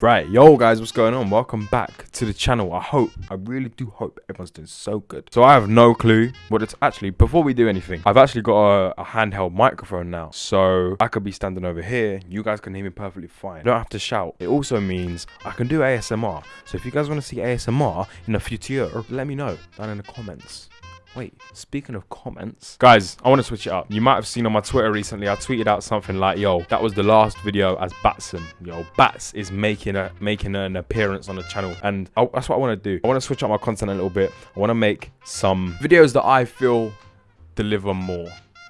Right, yo guys, what's going on? Welcome back to the channel. I hope, I really do hope everyone's doing so good. So I have no clue what it's actually, before we do anything, I've actually got a, a, handheld microphone now. So I could be standing over here, you guys can hear me perfectly fine. Don't have to shout. It also means I can do ASMR. So if you guys want to see ASMR in the future, let me know down in the comments. Wait, speaking of comments, guys, I want to switch it up. You might have seen on my Twitter recently, I tweeted out something like, "Yo, that was the last video as Batson. Yo, Bats is making a making an appearance on the channel, and I, that's what I want to do. I want to switch up my content a little bit. I want to make some videos that I feel deliver more."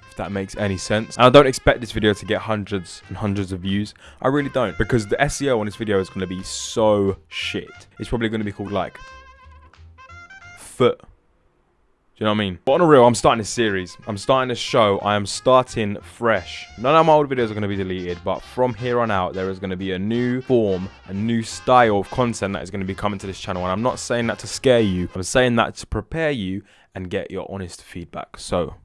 If that makes any sense. And I don't expect this video to get hundreds and hundreds of views. I really don't. Because the SEO on this video is going to be so shit. It's probably going to be called like foot you know what I mean? But on a real, I'm starting a series. I'm starting a show. I am starting fresh. None of my old videos are going to be deleted, but from here on out, there is going to be a new form, a new style of content that is going to be coming to this channel. And I'm not saying that to scare you. I'm saying that to prepare you and get your honest feedback. So,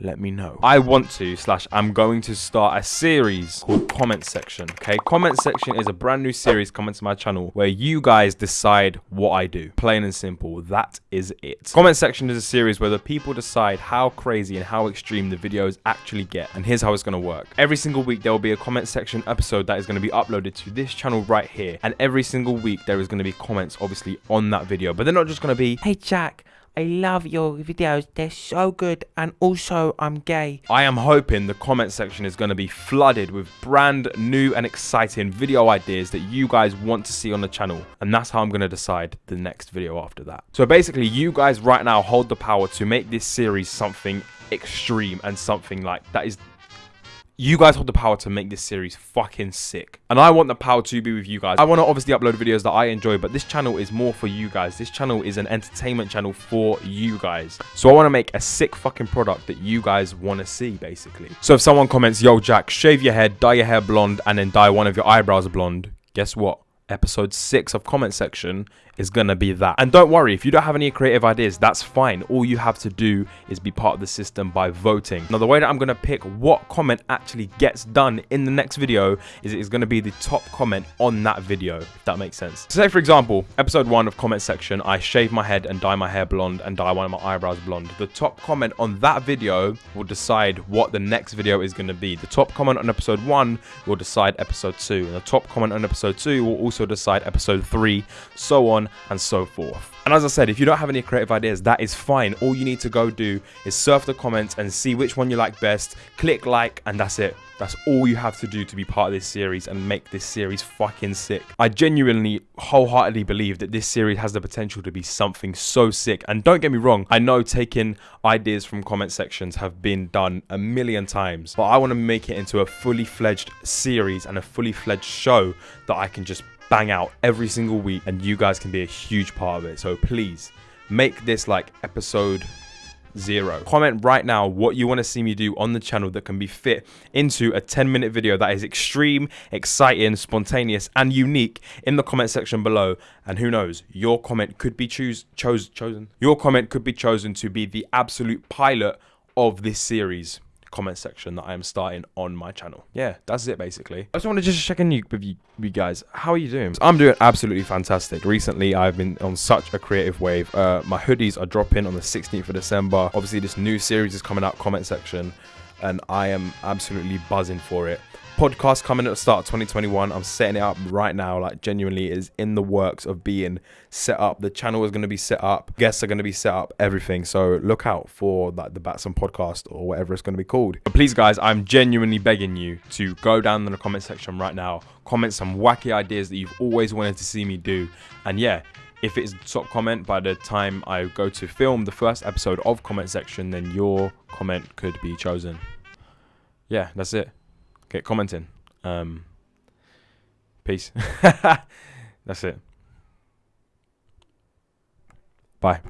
let me know. I want to, slash, I'm going to start a series called Comment Section, okay? Comment Section is a brand new series coming to my channel where you guys decide what I do. Plain and simple, that is it. Comment Section is a series where the people decide how crazy and how extreme the videos actually get. And here's how it's gonna work. Every single week, there will be a comment section episode that is gonna be uploaded to this channel right here. And every single week, there is gonna be comments, obviously, on that video. But they're not just gonna be, hey, Jack, I love your videos. They're so good. And also, I'm gay. I am hoping the comment section is going to be flooded with brand new and exciting video ideas that you guys want to see on the channel. And that's how I'm going to decide the next video after that. So basically, you guys right now hold the power to make this series something extreme and something like that is you guys hold the power to make this series fucking sick. And I want the power to be with you guys. I want to obviously upload videos that I enjoy, but this channel is more for you guys. This channel is an entertainment channel for you guys. So I want to make a sick fucking product that you guys want to see, basically. So if someone comments, yo, Jack, shave your head, dye your hair blonde, and then dye one of your eyebrows blonde, guess what? episode 6 of comment section is gonna be that. And don't worry if you don't have any creative ideas that's fine. All you have to do is be part of the system by voting. Now the way that i'm gonna pick what comment actually gets done in the next video is it's gonna be the top comment on that video if that makes sense. So say for example episode 1 of comment section i shave my head and dye my hair blonde and dye one of my eyebrows blonde. The top comment on that video will decide what the next video is gonna be. The top comment on episode 1 will decide episode 2 and the top comment on episode 2 will also decide episode 3 so on and so forth. And as I said, if you don't have any creative ideas, that is fine. All you need to go do is surf the comments and see which one you like best, click like, and that's it. That's all you have to do to be part of this series and make this series fucking sick. I genuinely, wholeheartedly believe that this series has the potential to be something so sick. And don't get me wrong, I know taking ideas from comment sections have been done a million times, but I want to make it into a fully fledged series and a fully fledged show that I can just bang out every single week and you guys can be a huge part of it. So please make this like episode zero. Comment right now what you want to see me do on the channel that can be fit into a 10 minute video that is extreme, exciting, spontaneous and unique in the comment section below. And who knows, your comment could be choose chose chosen. Your comment could be chosen to be the absolute pilot of this series comment section that I am starting on my channel. Yeah, that's it basically. I just want to just check in with you, you guys. How are you doing? I'm doing absolutely fantastic. Recently, I've been on such a creative wave. Uh, my hoodies are dropping on the 16th of December. Obviously, this new series is coming out, comment section, and I am absolutely buzzing for it podcast coming at the start of 2021. I'm setting it up right now. Like genuinely is in the works of being set up. The channel is going to be set up. Guests are going to be set up. Everything. So look out for like the Batson podcast or whatever it's going to be called. But please, guys, I'm genuinely begging you to go down in the comment section right now. Comment some wacky ideas that you've always wanted to see me do. And yeah, if it's top comment by the time I go to film the first episode of comment section, then your comment could be chosen. Yeah, that's it get commenting. Um, peace. That's it. Bye.